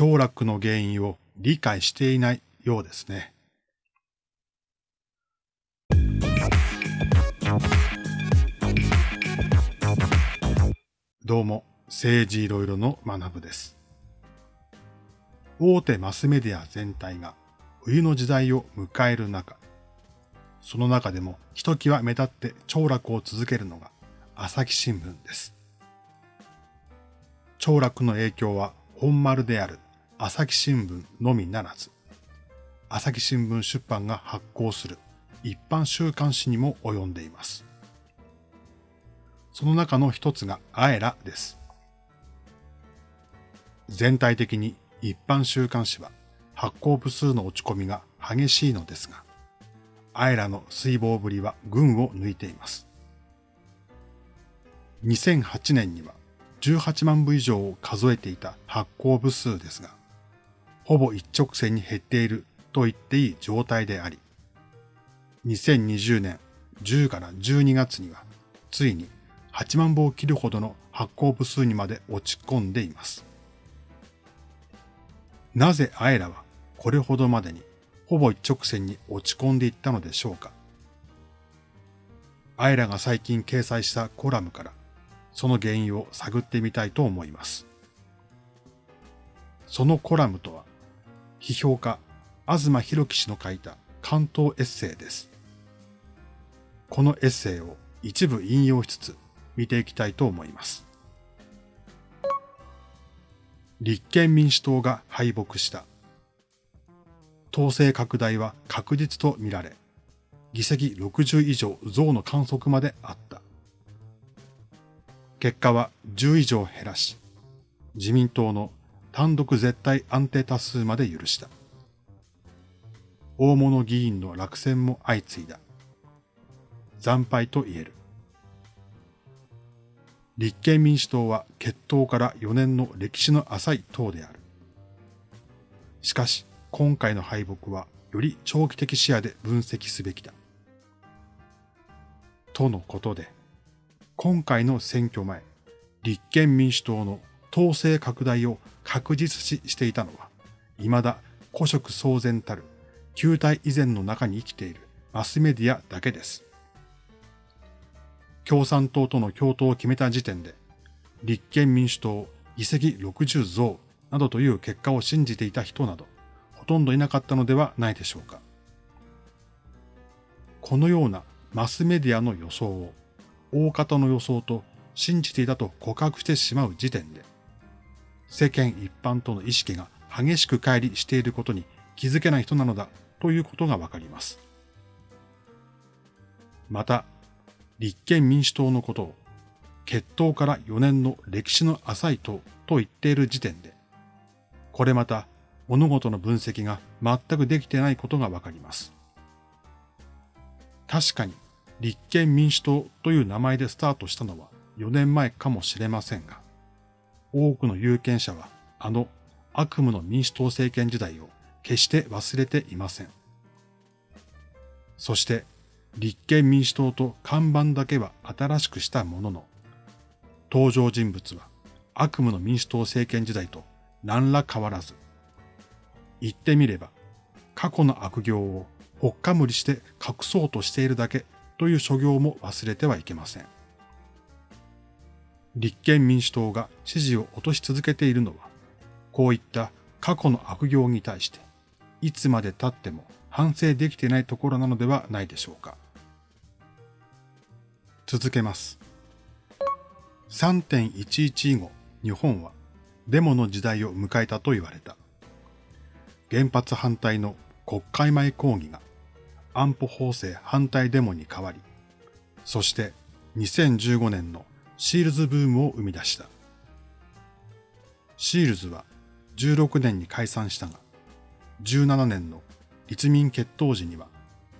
凋落の原因を理解していないようですね。どうも、政治いろいろの学部です。大手マスメディア全体が冬の時代を迎える中、その中でもひときわ目立って凋落を続けるのが朝日新聞です。凋落の影響は本丸である朝日新聞のみならず、朝日新聞出版が発行する一般週刊誌にも及んでいます。その中の一つがアエラです。全体的に一般週刊誌は発行部数の落ち込みが激しいのですが、アエラの水防ぶりは群を抜いています。2008年には18万部以上を数えていた発行部数ですが、ほぼ一直線に減っていると言っていい状態であり、2020年10から12月にはついに8万部を切るほどの発行部数にまで落ち込んでいます。なぜアエラはこれほどまでにほぼ一直線に落ち込んでいったのでしょうか。アイラが最近掲載したコラムからその原因を探ってみたいと思います。そのコラムとは、批評家、東博樹氏の書いた関東エッセイです。このエッセイを一部引用しつつ見ていきたいと思います。立憲民主党が敗北した。統制拡大は確実とみられ、議席60以上増の観測まであった。結果は10以上減らし、自民党の単独絶対安定多数まで許した。大物議員の落選も相次いだ。惨敗と言える。立憲民主党は決闘から4年の歴史の浅い党である。しかし、今回の敗北はより長期的視野で分析すべきだ。とのことで、今回の選挙前、立憲民主党の統制拡大を確実視していたのは、未だ古色騒然たる旧体以前の中に生きているマスメディアだけです。共産党との共闘を決めた時点で、立憲民主党議席60増などという結果を信じていた人など、ほとんどいなかったのではないでしょうか。このようなマスメディアの予想を大方の予想と信じていたと告白してしまう時点で、世間一般との意識が激しく乖離していることに気づけない人なのだということがわかります。また、立憲民主党のことを、決闘から4年の歴史の浅い党と言っている時点で、これまた物事の分析が全くできてないことがわかります。確かに立憲民主党という名前でスタートしたのは4年前かもしれませんが、多くの有権者はあの悪夢の民主党政権時代を決して忘れていません。そして立憲民主党と看板だけは新しくしたものの、登場人物は悪夢の民主党政権時代と何ら変わらず、言ってみれば過去の悪行をほっかむりして隠そうとしているだけという所業も忘れてはいけません。立憲民主党が支持を落とし続けているのは、こういった過去の悪行に対して、いつまで経っても反省できてないところなのではないでしょうか。続けます。3.11以後、日本はデモの時代を迎えたと言われた。原発反対の国会前抗議が安保法制反対デモに変わり、そして2015年のシールズブームを生み出した。シールズは16年に解散したが、17年の立民決闘時には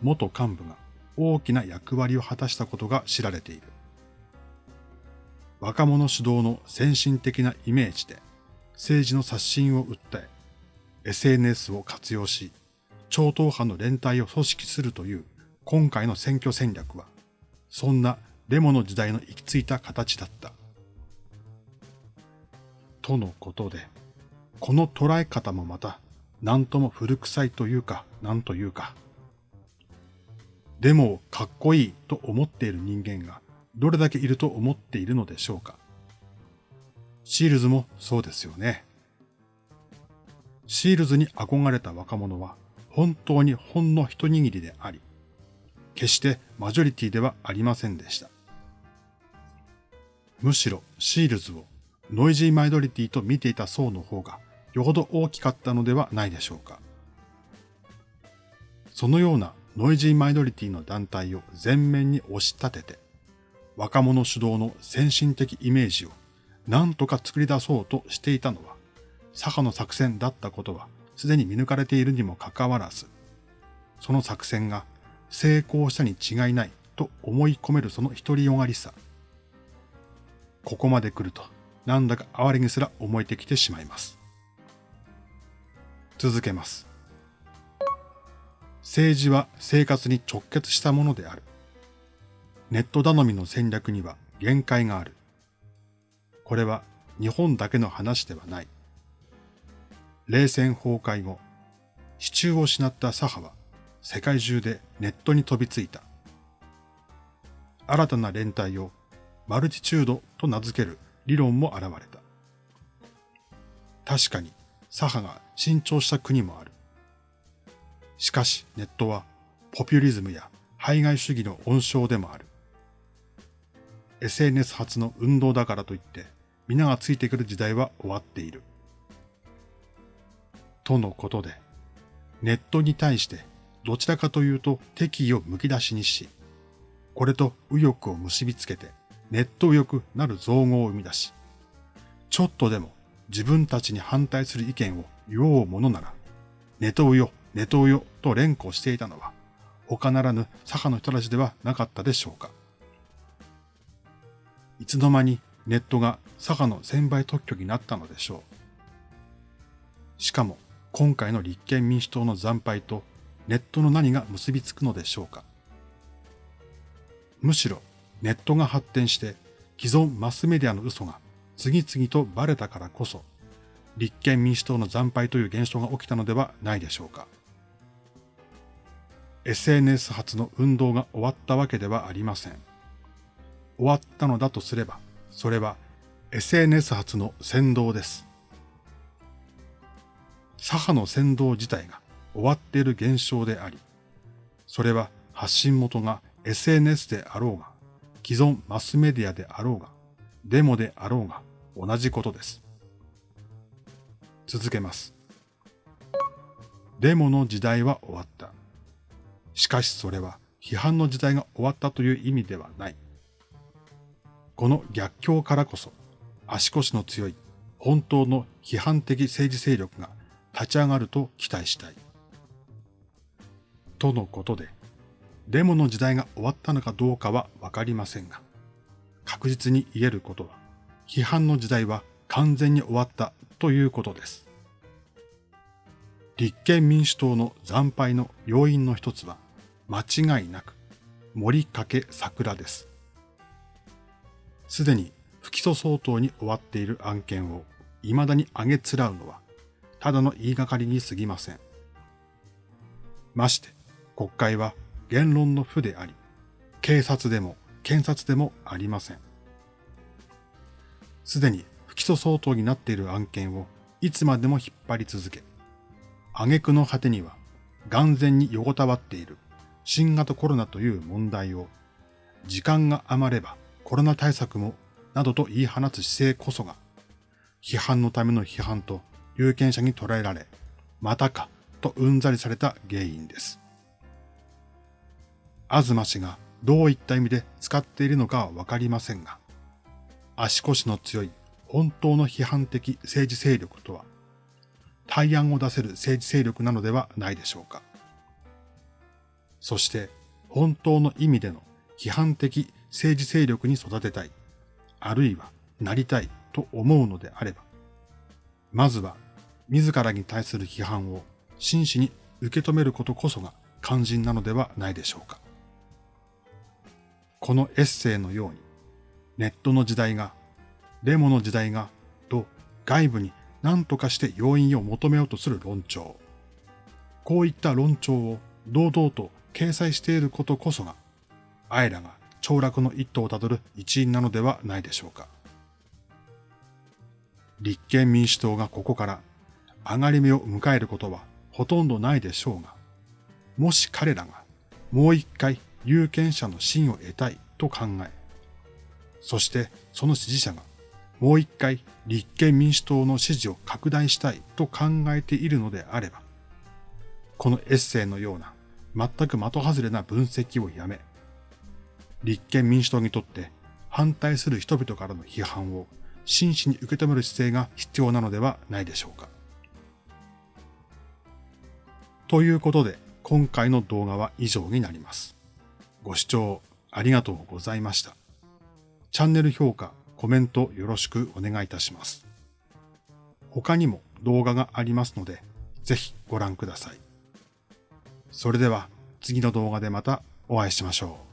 元幹部が大きな役割を果たしたことが知られている。若者主導の先進的なイメージで政治の刷新を訴え、SNS を活用し、超党派の連帯を組織するという今回の選挙戦略は、そんなデモの時代の行き着いた形だった。とのことで、この捉え方もまた、なんとも古臭いというか、なんというか。でも、かっこいいと思っている人間が、どれだけいると思っているのでしょうか。シールズもそうですよね。シールズに憧れた若者は、本当にほんの一握りであり、決してマジョリティではありませんでした。むしろ SEALDs をノイジーマイノリティと見ていた層の方がよほど大きかったのではないでしょうか。そのようなノイジーマイノリティの団体を前面に押し立てて、若者主導の先進的イメージを何とか作り出そうとしていたのは、左派の作戦だったことはすでに見抜かれているにもかかわらず、その作戦が成功したに違いないと思い込めるその独りよがりさ。ここまで来ると、なんだか哀れにすら思えてきてしまいます。続けます。政治は生活に直結したものである。ネット頼みの戦略には限界がある。これは日本だけの話ではない。冷戦崩壊後、支柱を失った左派は世界中でネットに飛びついた。新たな連帯をマルチチュードと名付ける理論も現れた。確かに左派が伸長した国もある。しかしネットはポピュリズムや排外主義の温床でもある。SNS 発の運動だからといって皆がついてくる時代は終わっている。とのことで、ネットに対してどちらかというと敵意をむき出しにし、これと右翼を結びつけてネット右翼なる造語を生み出し、ちょっとでも自分たちに反対する意見を言おうものなら、ネトウヨ、ネトウヨと連呼していたのは、他ならぬ左派の人たちではなかったでしょうか。いつの間にネットが左派の専売特許になったのでしょう。しかも、今回の立憲民主党の惨敗とネットの何が結びつくのでしょうか。むしろネットが発展して既存マスメディアの嘘が次々とバレたからこそ、立憲民主党の惨敗という現象が起きたのではないでしょうか。SNS 発の運動が終わったわけではありません。終わったのだとすれば、それは SNS 発の先導です。左派の先導自体が終わっている現象であり、それは発信元が SNS であろうが、既存マスメディアであろうが、デモであろうが、同じことです。続けます。デモの時代は終わった。しかしそれは批判の時代が終わったという意味ではない。この逆境からこそ足腰の強い本当の批判的政治勢力が立ち上がると期待したい。とのことで、デモの時代が終わったのかどうかはわかりませんが、確実に言えることは、批判の時代は完全に終わったということです。立憲民主党の惨敗の要因の一つは間違いなく森掛桜です。すでに不起訴相当に終わっている案件を未だに上げつらうのはただの言いがかりに過ぎません。まして国会は言論の負であり、警察でも検察でもありません。すでに不起訴相当になっている案件をいつまでも引っ張り続け、挙句の果てには眼前に横たわっている新型コロナという問題を時間が余ればコロナ対策もなどと言い放つ姿勢こそが批判のための批判と有権者に捉えられ、またかとうんざりされた原因です。東氏がどういった意味で使っているのかはわかりませんが、足腰の強い本当の批判的政治勢力とは、対案を出せる政治勢力なのではないでしょうか。そして、本当の意味での批判的政治勢力に育てたい、あるいはなりたいと思うのであれば、まずは自らに対する批判を真摯に受け止めることこそが肝心なのではないでしょうか。このエッセイのように、ネットの時代が、デモの時代が、と外部に何とかして要因を求めようとする論調。こういった論調を堂々と掲載していることこそが、あえらが凋落の一途をたどる一因なのではないでしょうか。立憲民主党がここから上がり目を迎えることはほとんどないでしょうが、もし彼らがもう一回有権者の信を得たいと考え、そしてその支持者がもう一回立憲民主党の支持を拡大したいと考えているのであれば、このエッセイのような全く的外れな分析をやめ、立憲民主党にとって反対する人々からの批判を真摯に受け止める姿勢が必要なのではないでしょうか。ということで、今回の動画は以上になります。ご視聴ありがとうございました。チャンネル評価、コメントよろしくお願いいたします。他にも動画がありますので、ぜひご覧ください。それでは次の動画でまたお会いしましょう。